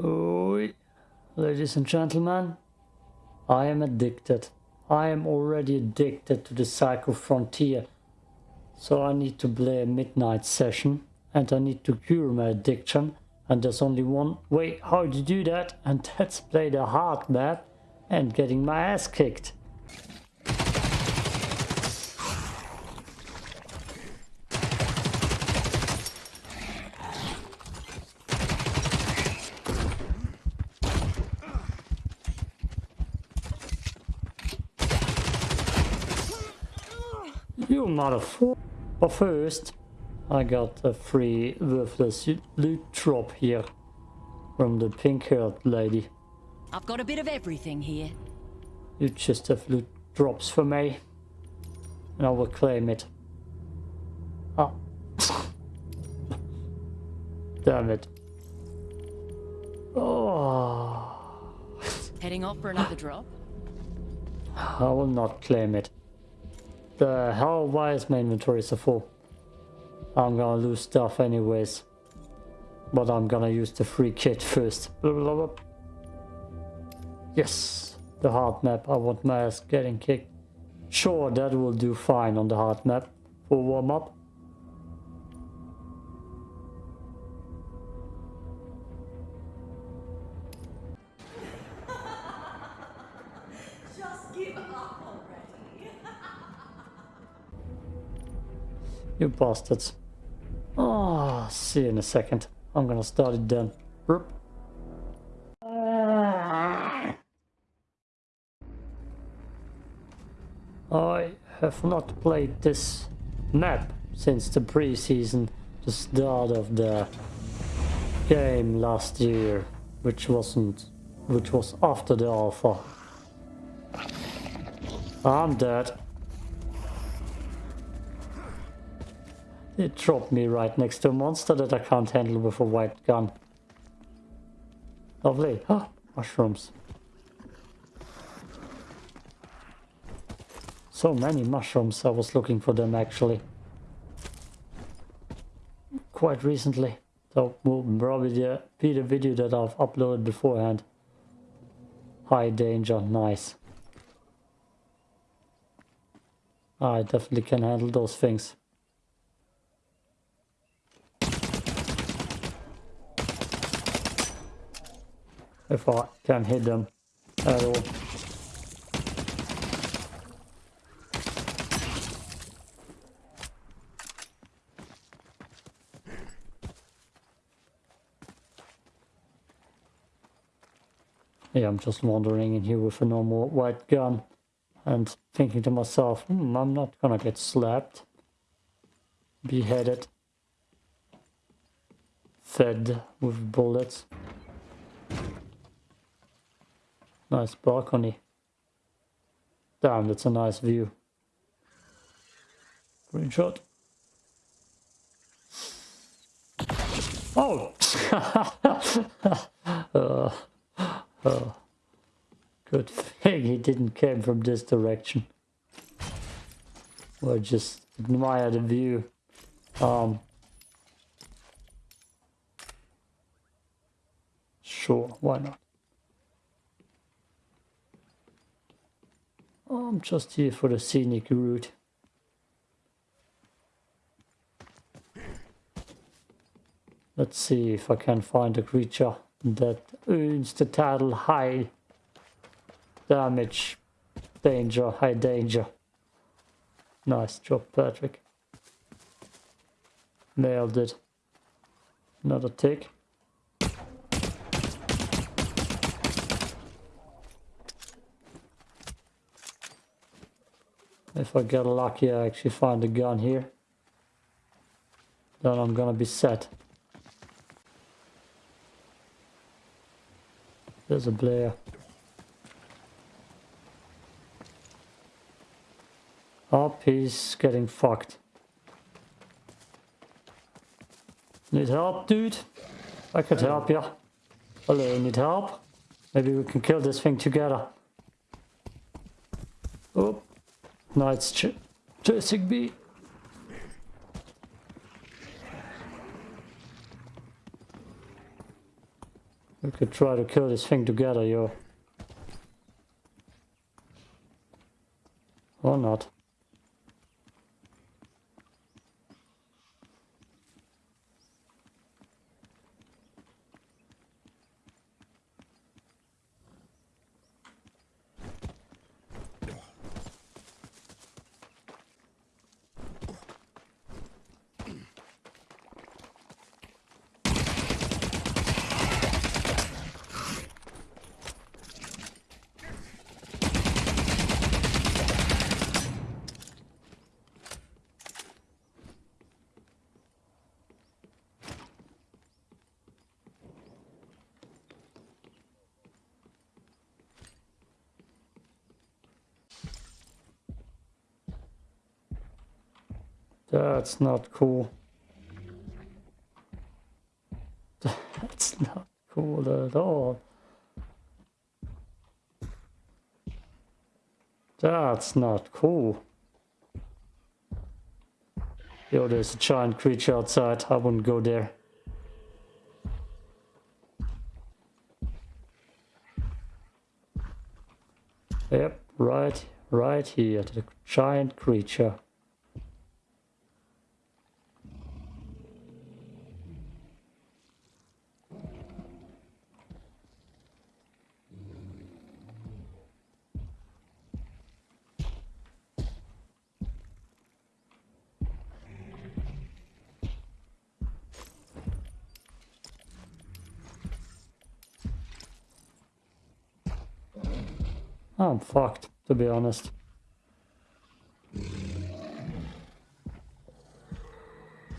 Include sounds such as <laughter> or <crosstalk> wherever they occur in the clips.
Oi, ladies and gentlemen, I am addicted. I am already addicted to the Cycle Frontier. So I need to play a midnight session and I need to cure my addiction. And there's only one way how to do that and <laughs> that's play the hard map and getting my ass kicked. You motherfucker. But first, I got a free worthless loot drop here from the pink-haired lady. I've got a bit of everything here. You just have loot drops for me. And I will claim it. Oh. <laughs> Damn it. Oh. Heading off for <sighs> another drop? I will not claim it. The hell, why is my inventory so full? I'm gonna lose stuff anyways. But I'm gonna use the free kit first. Yes, the hard map. I want my ass getting kicked. Sure, that will do fine on the hard map for warm up. <laughs> Just give up You bastards. Oh, see you in a second. I'm gonna start it then. Burp. I have not played this map since the preseason, the start of the game last year, which wasn't, which was after the alpha. I'm dead. It dropped me right next to a monster that I can't handle with a white gun. Lovely. Ah, mushrooms. So many mushrooms, I was looking for them actually. Quite recently. So will probably be the video that I've uploaded beforehand. High danger, nice. I definitely can handle those things. If I can hit them at all. Yeah, I'm just wandering in here with a normal white gun and thinking to myself, hmm, I'm not gonna get slapped, beheaded, fed with bullets. Nice balcony. Damn, that's a nice view. Green shot. Oh! uh, <laughs> uh, good thing he didn't come from this direction. Well, just admire the view. Um, sure, why not? I'm just here for the scenic route. Let's see if I can find a creature that earns the title high damage, danger, high danger. Nice job, Patrick. Nailed it. Another tick. If I get lucky, I actually find a gun here. Then I'm gonna be set. There's a Blair. Up, oh, he's getting fucked. Need help, dude? I could help you. Hello, need help? Maybe we can kill this thing together. Oh. Nice ch chasing me. We could try to kill this thing together, yo. Or not. That's not cool. That's not cool at all. That's not cool. Yo, there's a giant creature outside. I wouldn't go there. Yep, right, right here, the giant creature. I'm fucked, to be honest.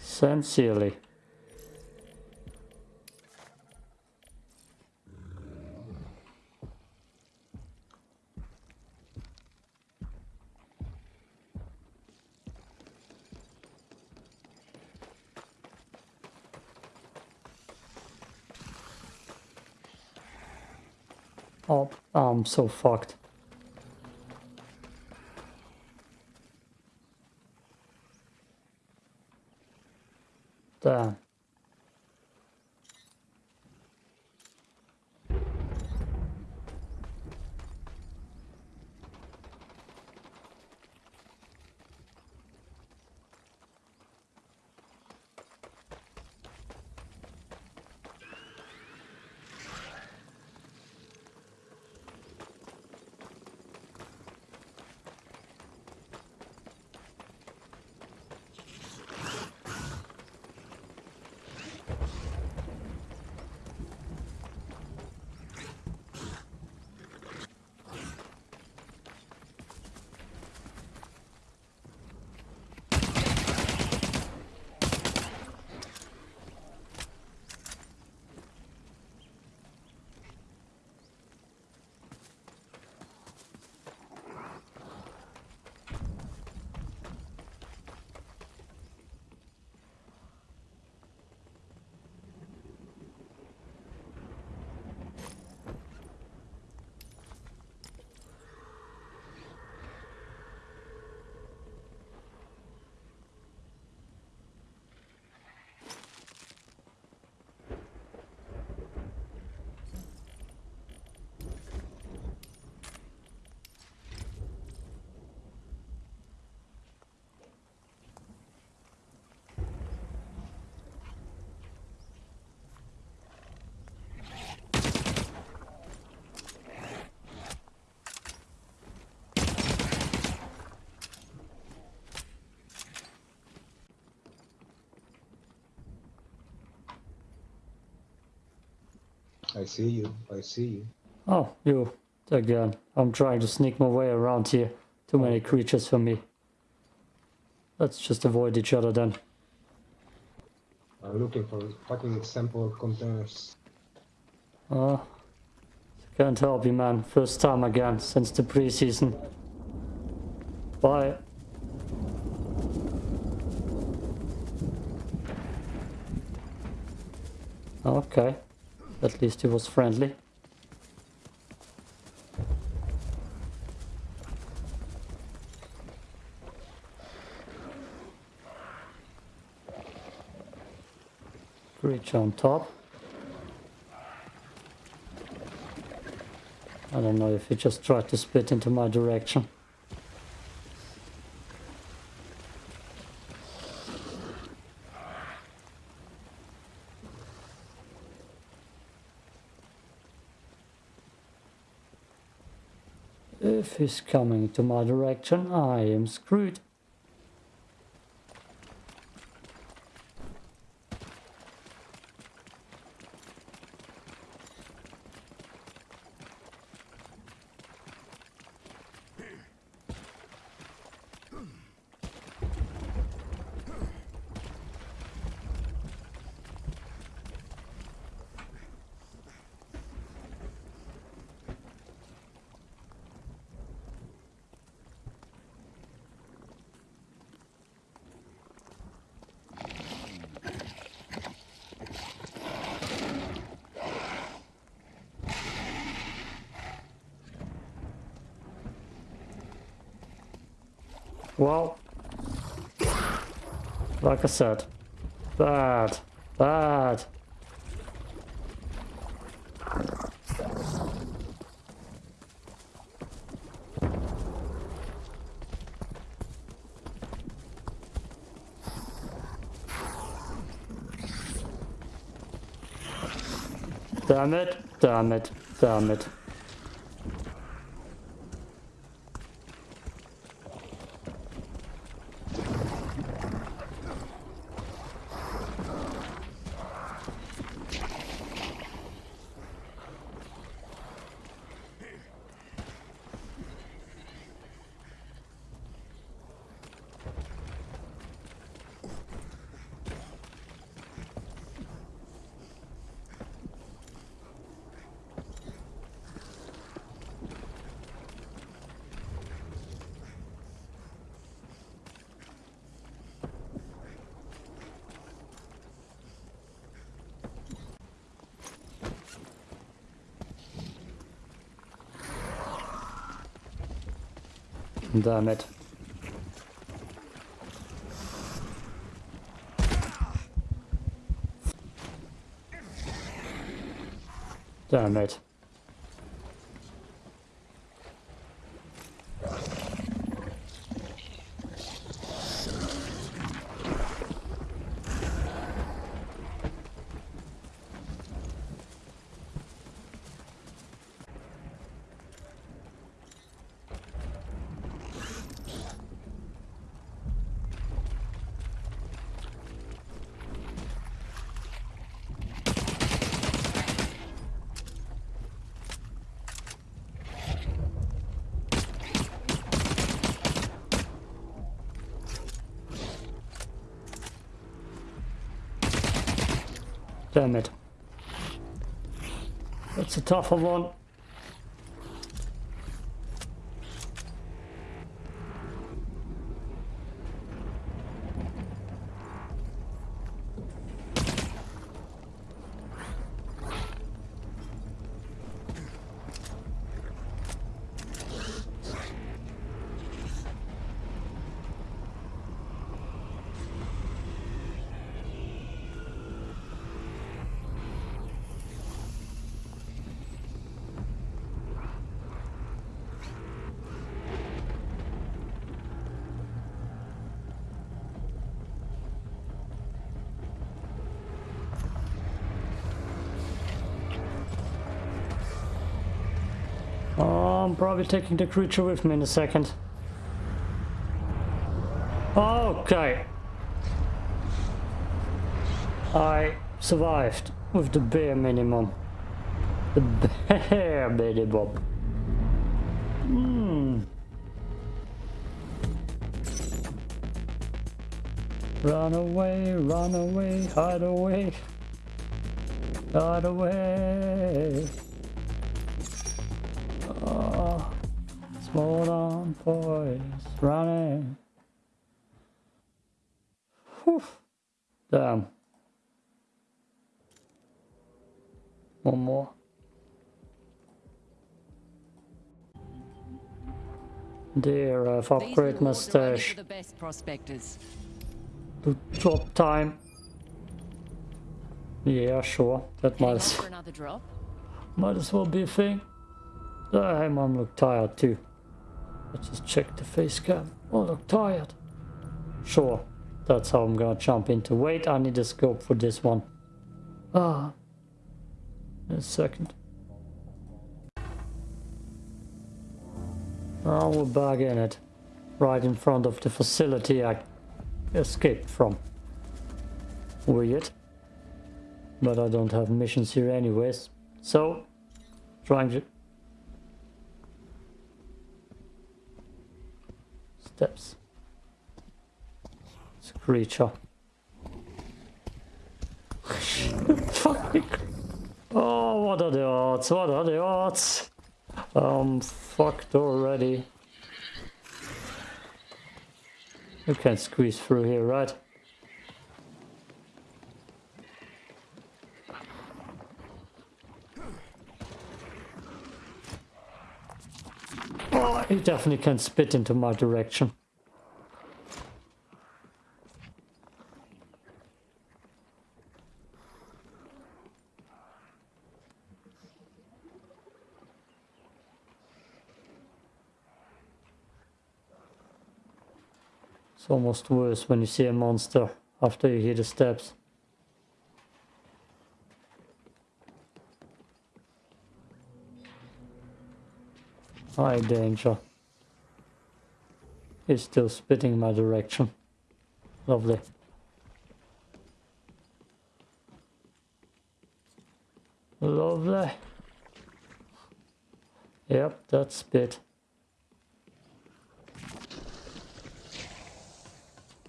Sincerely. Oh, I'm so fucked. Damn. I see you. I see you. Oh, you again. I'm trying to sneak my way around here. Too many creatures for me. Let's just avoid each other then. I'm looking for fucking sample containers. Uh, can't help you, man. First time again since the preseason. Bye. Okay. At least he was friendly. Reach on top. I don't know if he just tried to split into my direction. He's coming to my direction, I am screwed. Well, like I said, bad, bad. Damn it, damn it, damn it. Damn it. Damn That's a tougher one. I'm probably taking the creature with me in a second. Okay. I survived with the bare minimum. The bare minimum. Hmm. Run away, run away, hide away. Hide away. Small on boys running. Whew. Damn. One more. Dear, I've upgraded my rewards are only stash the best prospectors. to drop time. Yeah, sure. That might as, off for another drop. might as well be a thing. Uh, Damn, I'm look tired too. Let's just check the face cam. Oh, look tired. Sure, that's how I'm gonna jump into. Wait, I need a scope for this one. Ah. In a second. Oh, we're back in it. Right in front of the facility I escaped from. Weird. But I don't have missions here anyways. So, trying to... Steps. It's a creature. <laughs> Oh, what are the odds? What are the odds? I'm fucked already. You can squeeze through here, right? Oh, he definitely can spit into my direction. It's almost worse when you see a monster after you hear the steps. High danger. He's still spitting my direction. Lovely. Lovely. Yep, that's spit.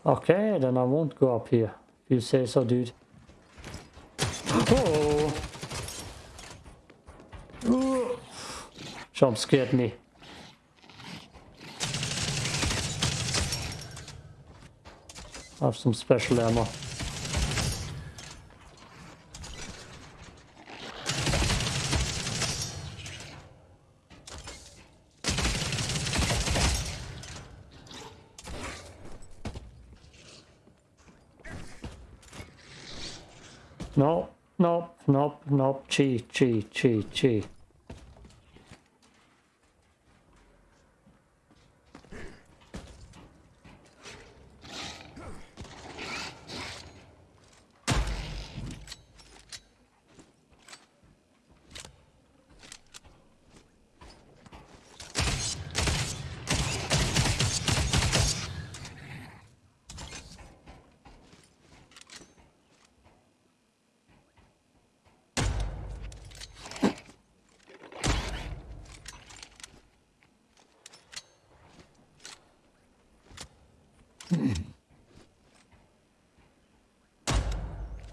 Okay, then I won't go up here. You say so, dude. <gasps> Oh! Jump scared me. I have some special ammo. No, no, no, no, chi, chi, chi, chi.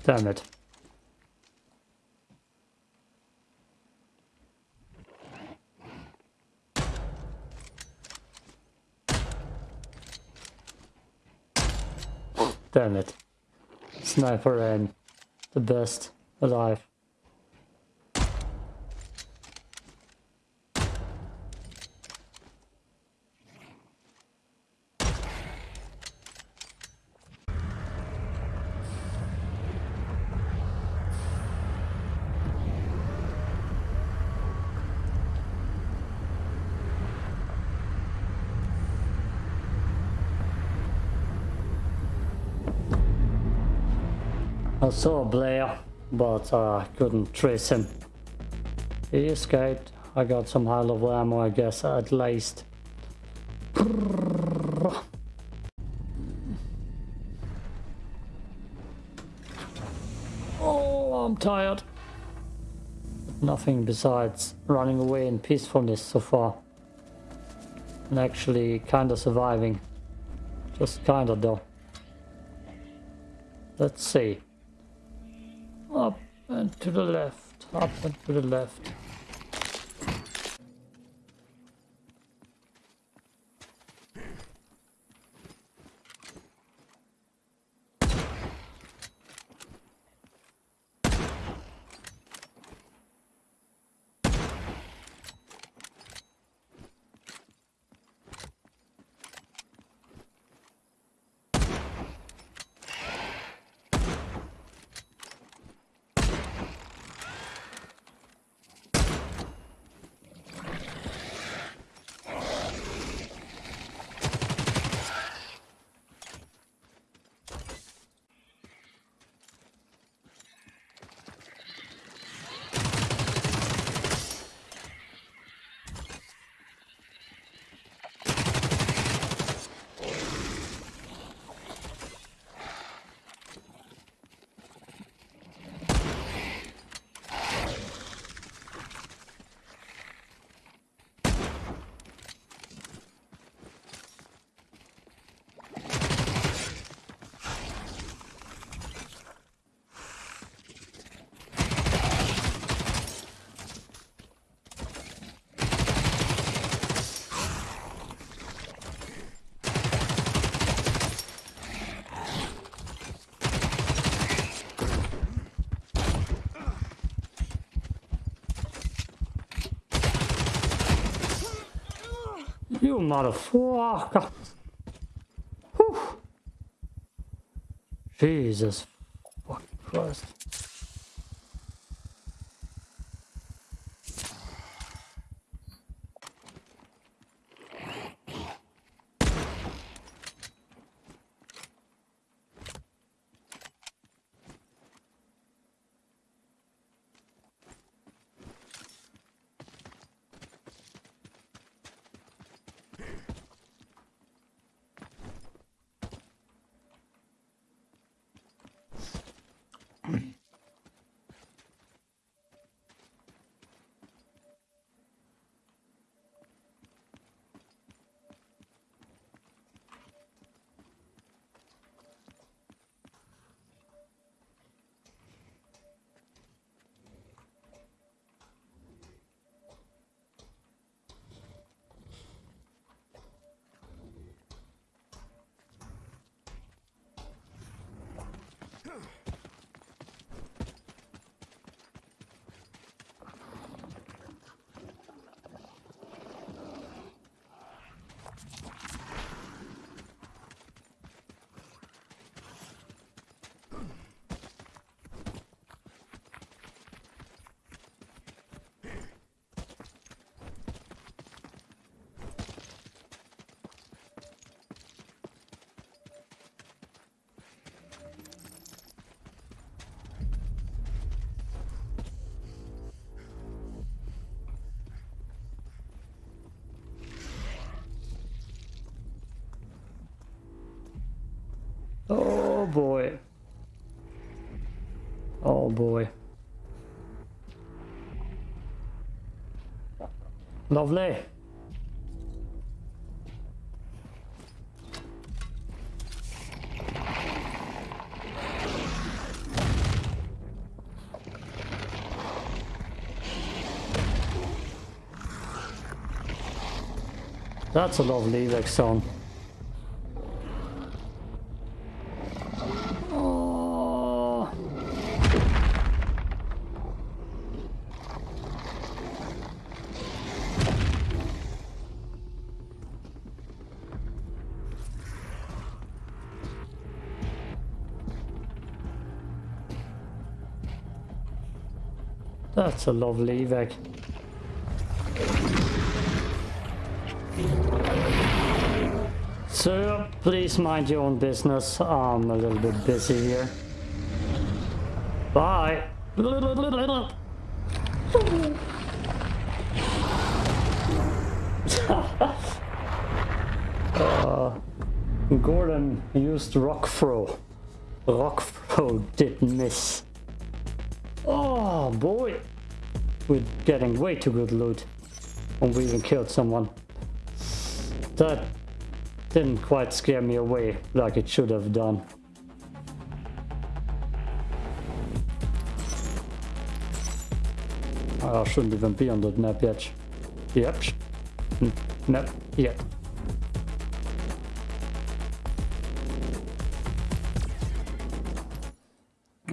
Damn it. Damn it. Sniper aim. The best alive. Saw Blair, but uh, I couldn't trace him. He escaped. I got some high level ammo, I guess, at least. Oh, I'm tired. Nothing besides running away in peacefulness so far. And actually kinda surviving. Just kinda though. Let's see. And to the left, up and to the left. You motherfucker. <laughs> Whew. Jesus boy. Oh boy. Lovely. That's a lovely Vex A lovely evac. Sir, please mind your own business. I'm a little bit busy here. Bye. <laughs> Uh, Gordon used rock throw. Rock throw did miss. Oh boy. We're getting way too good loot. And we even killed someone. That didn't quite scare me away like it should have done. I shouldn't even be on that map yet. Yep. Map yet.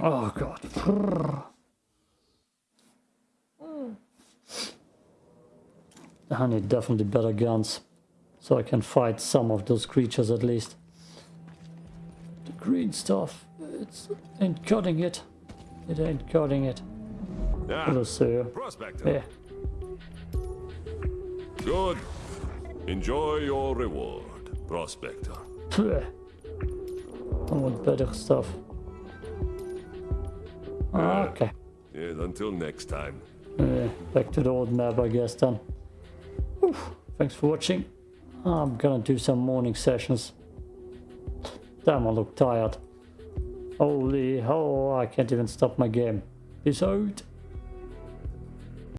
Oh god. I need definitely better guns. So I can fight some of those creatures at least. The green stuff, it's ain't cutting it. It ain't cutting it. Hello, Ah, sir. Prospector. Yeah. Good. Enjoy your reward, Prospector. Pfft. I want better stuff. Okay. Yeah, until next time. Yeah, back to the old map, I guess then. Oof. Thanks for watching. I'm gonna do some morning sessions. Damn, I look tired. Holy, hell, I can't even stop my game. Peace out.